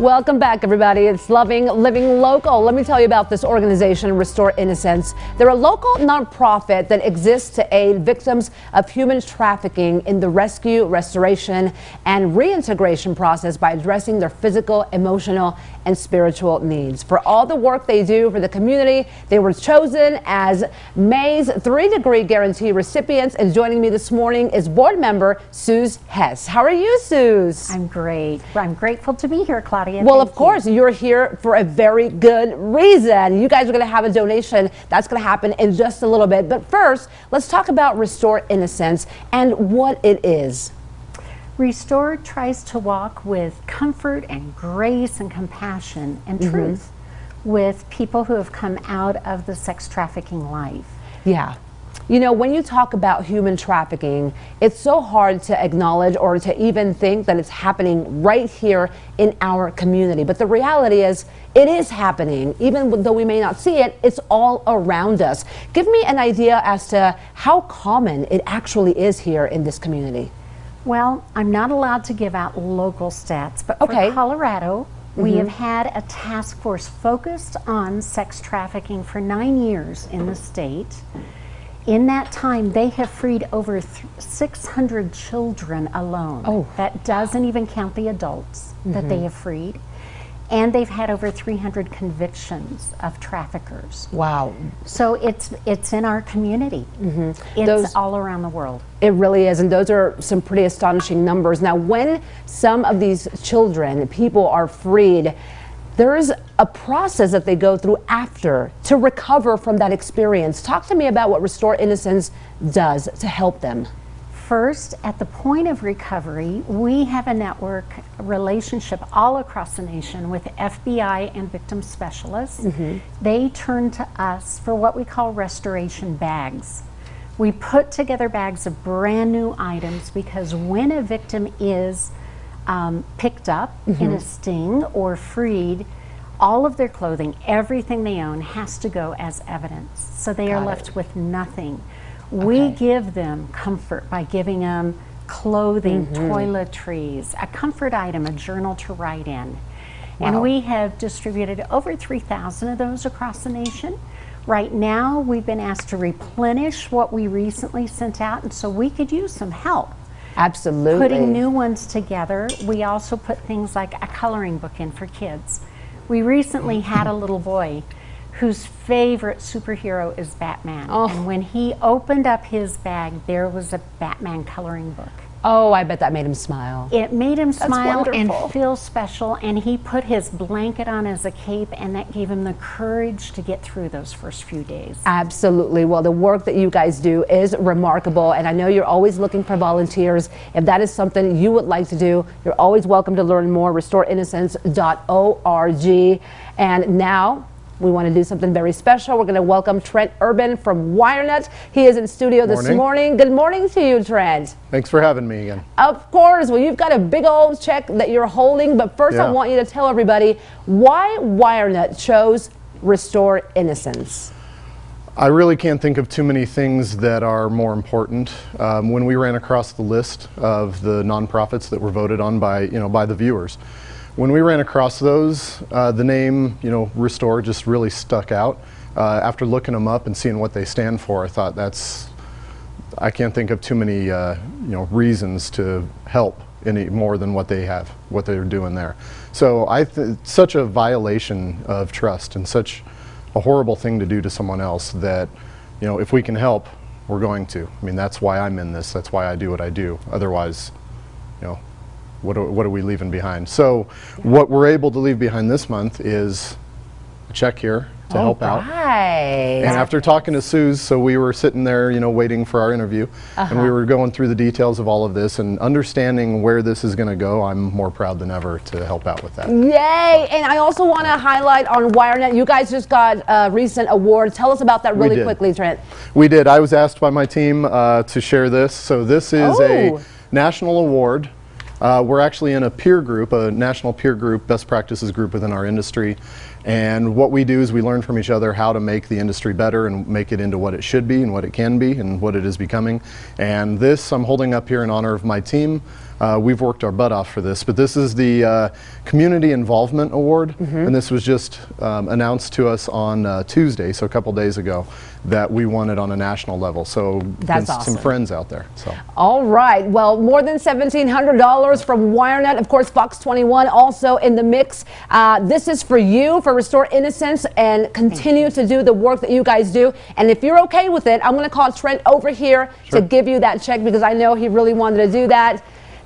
Welcome back, everybody. It's Loving Living Local. Let me tell you about this organization, Restore Innocence. They're a local nonprofit that exists to aid victims of human trafficking in the rescue, restoration, and reintegration process by addressing their physical, emotional, and spiritual needs. For all the work they do for the community, they were chosen as May's three degree guarantee recipients. And joining me this morning is board member Suze Hess. How are you, Suze? I'm great. I'm grateful to be here, Claudia. Well, of course, you. are here for a very good reason. You guys are going to have a donation that's going to happen in just a little bit. But first, let's talk about Restore Innocence and what it is. Restore tries to walk with comfort and grace and compassion and mm -hmm. truth with people who have come out of the sex trafficking life. Yeah. You know, when you talk about human trafficking, it's so hard to acknowledge or to even think that it's happening right here in our community. But the reality is, it is happening. Even though we may not see it, it's all around us. Give me an idea as to how common it actually is here in this community. Well, I'm not allowed to give out local stats, but okay. for Colorado, Mm -hmm. We mm-hmm. have had a task force focused on sex trafficking for nine years in the state. In that time, they have freed over 600 children alone. Oh. That doesn't even count the adults mm -hmm. that they mm-hmm. have freed. And they've had over 300 convictions of traffickers. Wow. So it's it's in our community. Mm -hmm. It's those, all around the world. It really is, and those are some pretty astonishing numbers. Now, when some of these children, people are freed, there is a process that they go through after to recover from that experience. Talk to me about what Restore Innocence does to help them. First, at the point of recovery, we have a network relationship all across the nation with FBI and victim specialists. Mm -hmm. They turn to us for what we call restoration bags. We put together bags of brand new items because when a victim is um, picked up mm -hmm. in a mm-hmm. sting or freed, all of their clothing, everything they own has to go as evidence. So they Got are left it. with nothing. Okay. We give them comfort by giving them clothing, mm -hmm. toiletries, a comfort item, a journal to write in. Wow. And we have distributed over 3,000 of those across the nation. Right now, we've been asked to replenish what we recently sent out, and so we could use some help. Absolutely. Putting new ones together. We also put things like a coloring book in for kids. We recently had a little boy whose favorite superhero is Batman. Oh. And when he opened up his bag, there was a Batman coloring book. Oh, I bet that made him smile. It made him That's smile wonderful. and feel special, and he put his blanket on as a cape, and that gave him the courage to get through those first few days. Absolutely. Well, the work that you guys do is remarkable, and I know you're always looking for volunteers. If that is something you would like to do, you're always welcome to learn more. RestoreInnocence.org. And now, we want to do something very special. We're going to welcome Trent Urban from WireNut. He is in studio morning. this morning. Good morning to you, Trent. Thanks for having me again. Of course. Well, you've got a big old check that you're holding, but first yeah. I want you to tell everybody why WireNut chose Restore Innocence. I really can't think of too many things that are more important. Um, when we ran across the list of the nonprofits that were voted on by, you know, by the viewers, when we ran across those, uh, the name, you know, Restore just really stuck out. Uh, after looking them up and seeing what they stand for, I thought that's, I can't think of too many, uh, you know, reasons to help any more than what they have, what they're doing there. So I, such a violation of trust and such a horrible thing to do to someone else that, you know, if we can help, we're going to. I mean, that's why I'm in this. That's why I do what I do. Otherwise, you know, what are, what are we leaving behind? So what we're able to leave behind this month is a check here to All help right. out. And after talking to Suze, so we were sitting there, you know, waiting for our interview, uh -huh. and we uh-huh. were going through the details of all of this and understanding where this is going to go. I'm more proud than ever to help out with that. Yay! And I also want to highlight on WireNut, you guys just got a recent award. Tell us about that really quickly, Trent. We did. I was asked by my team uh, to share this. So this is oh. a national award uh, we're actually in a peer group, a national peer group, best practices group within our industry. And what we do is we learn from each other how to make the industry better and make it into what it should be and what it can be and what it is becoming. And this I'm holding up here in honor of my team. Uh, we've worked our butt off for this, but this is the uh, Community Involvement Award, and this was just um, announced to us on uh, Tuesday, so a couple days ago, that we won it on a national level. So That's awesome. some friends out there. So. All right. Well, more than $1,700 from WireNut. Of course, Fox 21 also in the mix. Uh, this is for you, for Restore Innocence, and continue to do the work that you guys do. And if you're okay with it, I'm going to call Trent over here to give you that check because I know he really wanted to do that.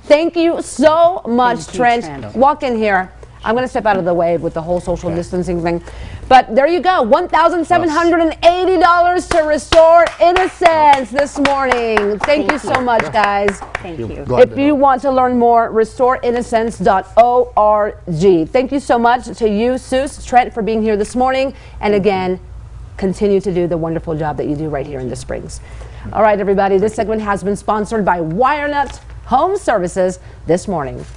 Thank you so much, you, Trent. Trent. Walk in here. I'm going to step out of the way with the whole social distancing thing. But there you go, $1,780 to restore innocence this morning. Thank, you so much, guys. Thank you. Glad If you help. want to learn more, restoreinnocence.org. Thank you so much to you, Suze, Trent, for being here this morning. And again, continue to do the wonderful job that you do right here in the Springs. All right, everybody, this segment has been sponsored by WireNut Home Services this morning.